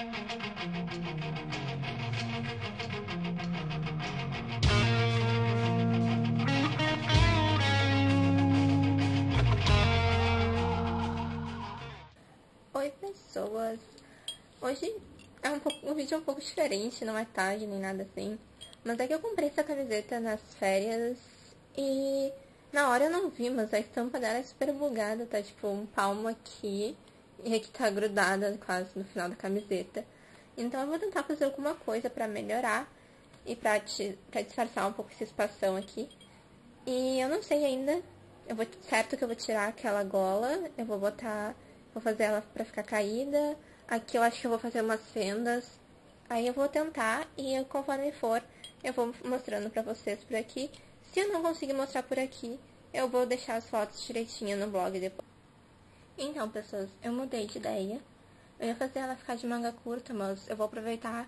Oi pessoas, hoje é um, pouco, um vídeo um pouco diferente, não é tarde nem nada assim, mas é que eu comprei essa camiseta nas férias e na hora eu não vi, mas a estampa dela é super bugada, tá tipo um palmo aqui e aqui tá grudada quase no final da camiseta. Então eu vou tentar fazer alguma coisa pra melhorar e pra disfarçar um pouco esse espação aqui. E eu não sei ainda, eu vou, certo que eu vou tirar aquela gola, eu vou botar Vou fazer ela pra ficar caída. Aqui eu acho que eu vou fazer umas fendas. Aí eu vou tentar e conforme for, eu vou mostrando pra vocês por aqui. Se eu não conseguir mostrar por aqui, eu vou deixar as fotos direitinho no blog depois. Então, pessoas, eu mudei de ideia. Eu ia fazer ela ficar de manga curta, mas eu vou aproveitar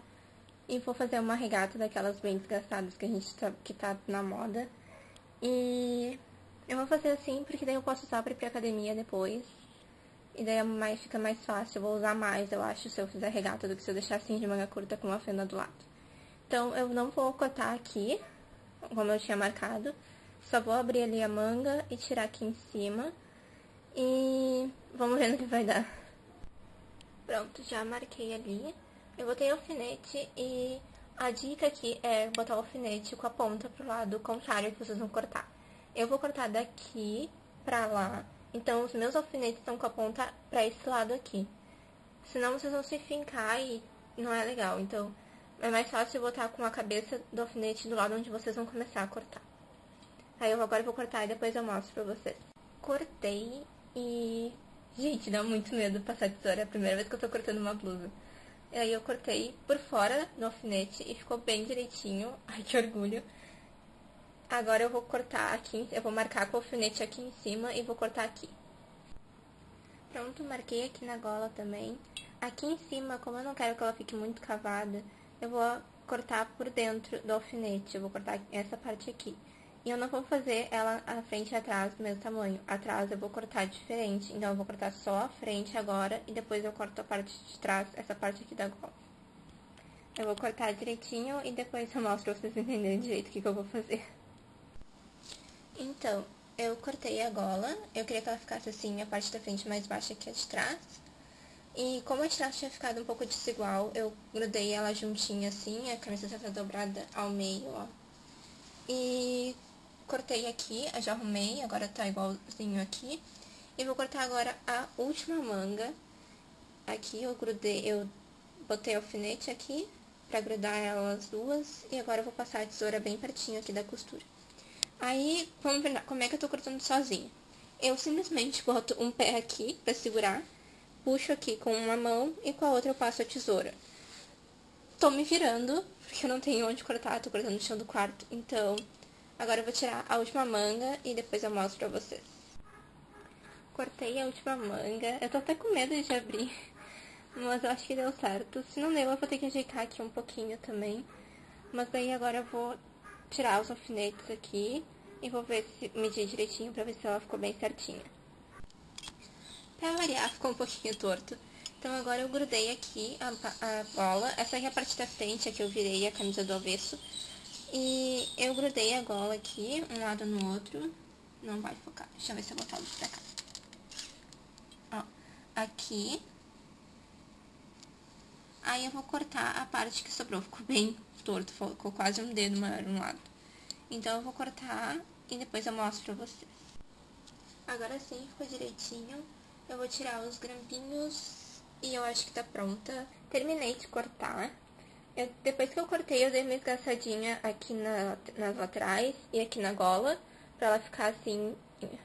e vou fazer uma regata daquelas bem desgastadas que a gente tá, que tá na moda. E eu vou fazer assim, porque daí eu posso usar pra ir pra academia depois. E daí é mais, fica mais fácil, eu vou usar mais, eu acho, se eu fizer regata do que se eu deixar assim de manga curta com uma fenda do lado. Então, eu não vou cortar aqui, como eu tinha marcado. Só vou abrir ali a manga e tirar aqui em cima. E vamos ver no que vai dar. Pronto, já marquei ali. Eu botei alfinete e a dica aqui é botar o alfinete com a ponta pro lado contrário que vocês vão cortar. Eu vou cortar daqui pra lá então, os meus alfinetes estão com a ponta para esse lado aqui. Senão vocês vão se fincar e não é legal. Então, é mais fácil botar com a cabeça do alfinete do lado onde vocês vão começar a cortar. Aí eu agora vou cortar e depois eu mostro pra vocês. Cortei e... Gente, dá muito medo passar tesoura. É a primeira vez que eu tô cortando uma blusa. E aí eu cortei por fora do alfinete e ficou bem direitinho. Ai, que orgulho. Agora eu vou cortar aqui, eu vou marcar com o alfinete aqui em cima e vou cortar aqui. Pronto, marquei aqui na gola também. Aqui em cima, como eu não quero que ela fique muito cavada, eu vou cortar por dentro do alfinete. Eu vou cortar essa parte aqui. E eu não vou fazer ela a frente e atrás do mesmo tamanho. Atrás eu vou cortar diferente. Então, eu vou cortar só a frente agora e depois eu corto a parte de trás, essa parte aqui da gola. Eu vou cortar direitinho e depois eu mostro pra vocês entenderem direito o que, que eu vou fazer. Então, eu cortei a gola, eu queria que ela ficasse assim, a parte da frente mais baixa que a de trás. E como a de trás tinha ficado um pouco desigual, eu grudei ela juntinha assim, a camiseta tá dobrada ao meio, ó. E cortei aqui, já arrumei, agora tá igualzinho aqui. E vou cortar agora a última manga. Aqui eu grudei, eu botei alfinete aqui pra grudar elas duas. E agora eu vou passar a tesoura bem pertinho aqui da costura. Aí, ver como é que eu tô cortando sozinha. Eu simplesmente boto um pé aqui pra segurar, puxo aqui com uma mão e com a outra eu passo a tesoura. Tô me virando, porque eu não tenho onde cortar, tô cortando no chão do quarto. Então, agora eu vou tirar a última manga e depois eu mostro pra vocês. Cortei a última manga, eu tô até com medo de abrir, mas eu acho que deu certo. Se não deu, eu vou ter que ajeitar aqui um pouquinho também. Mas daí agora eu vou tirar os alfinetes aqui e vou ver se medir direitinho pra ver se ela ficou bem certinha. Pra variar, ficou um pouquinho torto. Então agora eu grudei aqui a, a bola. Essa aqui é a parte da frente, aqui eu virei a camisa do avesso. E eu grudei a gola aqui, um lado no outro. Não vai focar. Deixa eu ver se eu botar luz pra cá. Ó, aqui. Aí eu vou cortar a parte que sobrou. Ficou bem torto, ficou quase um dedo maior um lado. Então, eu vou cortar e depois eu mostro pra vocês. Agora sim, ficou direitinho. Eu vou tirar os grampinhos e eu acho que tá pronta. Terminei de cortar. Eu, depois que eu cortei, eu dei uma esgaçadinha aqui na, nas laterais e aqui na gola, pra ela ficar assim,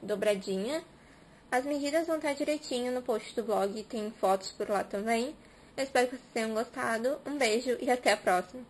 dobradinha. As medidas vão estar direitinho no post do blog, tem fotos por lá também. Eu espero que vocês tenham gostado. Um beijo e até a próxima.